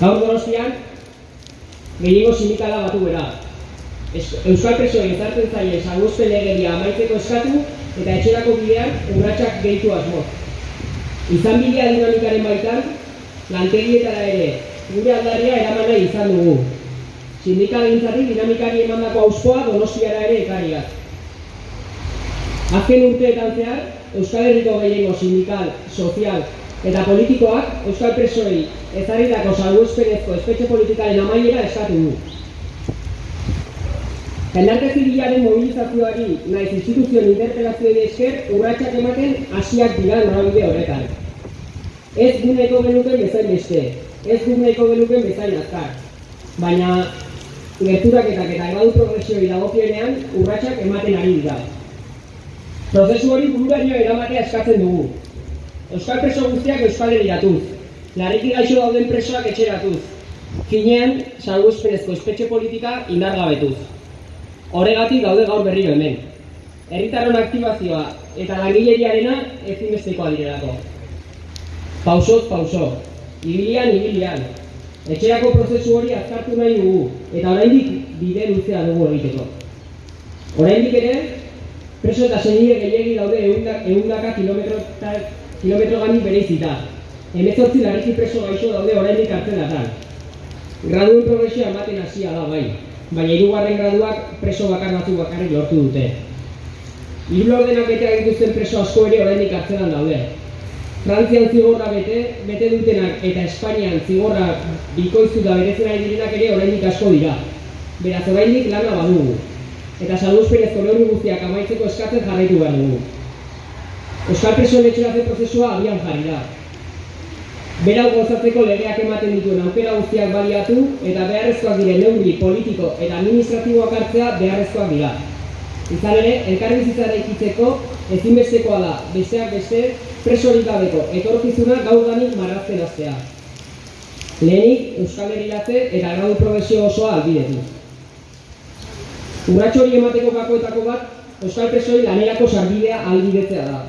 Gaur donostian, gehiago sindikala batu. Es- Euskal presoen ezartzen zaien salbuespen legedia amaitzeko eskatu eta etxerako bidean urratsak gehitu asmoz. Izan bidea dinamikaren baitan, lantegietara ere gure aldaria eraman nahi izan dugu. Sindikalentzatik dinamikari emandako auspoa donostiara ere ekariak. Azken urteetan zehar, Euskal Herriko gehiengo sindikal, sozial eta politikoak Euskal presoei ezarritako salbuespenezko espetxe politikaren amaiera eskatu du. Jendarte zibilaren mobilizazioari naiz instituzioen interpelazioei esker urratsak ematen hasiak dira norabide horretan. Ez guneko genuken bezain beste, ez guneko genuken bezain azkar. Baina gerturaketak eta ebadu progresioi dagokienean urratsak ematen ari dira. Prozesu hori bururaino eramatea eskatzen dugu. Euskal preso guztiak Euskal Herriatuz, larriki gaixo dauden presoak etxeratuz, finean salbuespenezko espetxe politika indargabetuz. Horregatik daude gaur berriro hemen. Herritarron aktibazioa eta langileriarena ezinbestekoa direlako. Pausoz pauso, ibilian ibilian. Etxerako prozesu hori azkartu nahi dugu eta oraindik bide luzea dugu egiteko. Oraindik ere, preso eta senide gehiegi daude ehunda- ehundaka kilometro, gani bereizita. Hemezortzi larriki preso gaixo daude oraindik kartzelatan. Graduen progresioa ematen hasia da bai, baina hirugarren graduak preso bakar batzuk bakarrik lortu dute. Hiru ordenak bete dituzten preso asko ere oraindik kartzelan daude. Frantzian zigorra bete, bete dutenak eta Espainian zigorra bikoiztuta beretzen ari direnak ere oraindik asko dira. Beraz oraindik lana badugu. Eta salbuespenezko neurri guztiak amaitzeko eskatzen jarraitu behar dugu. Euskal presoen etxeratze prozesua abian jarri da. Berau gozatzeko legeak ematen dituen aukera guztiak baliatu eta beharrezkoak diren neurri politiko eta administratiboak hartzea beharrezkoak dira. Izan ere, elkarbizitza eraikitzeko ezinbestekoa da besteak beste presorik gabeko etorkizuna gaurdanik marrazten hastea. Lehenik Euskal Herriatze eta gradu progresio osoa albidetu. Urratxo hori emateko gakoetako bat Euskal presoi lanerako sarbidea albidetzea da.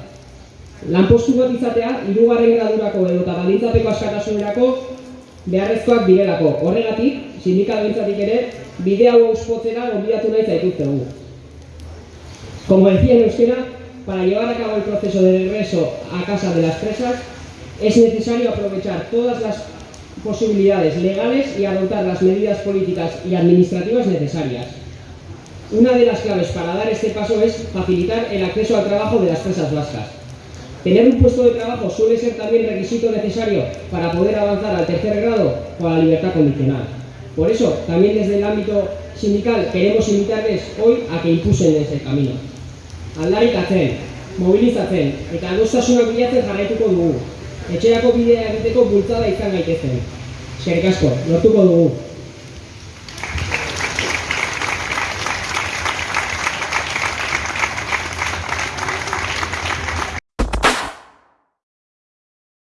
Lanpostu bat izatea, hirugarren gradurako edo eta baldintzapeko askatasunerako beharrezkoak direlako. Horregatik, sindikal ere, bide hau auspotzera gonbidatu nahi zaituztegu. Como decía en euskera, para llevar a cabo el proceso de regreso a casa de las presas, es necesario aprovechar todas las posibilidades legales y adoptar las medidas políticas y administrativas necesarias. Una de las claves para dar este paso es facilitar el acceso al trabajo de las presas vascas. Tener un puesto de trabajo suele ser también requisito necesario para poder avanzar al tercer grado o a la libertad condicional. Por eso, también desde el ámbito sindical queremos invitarles hoy a que impulsen ese camino. Aldarrikatzen, mobilizatzen eta adostasunak bilatzen jarraituko dugu. Etxerako bidea egiteko bultzada izan gaitezen. Eskerrik asko, lortuko dugu.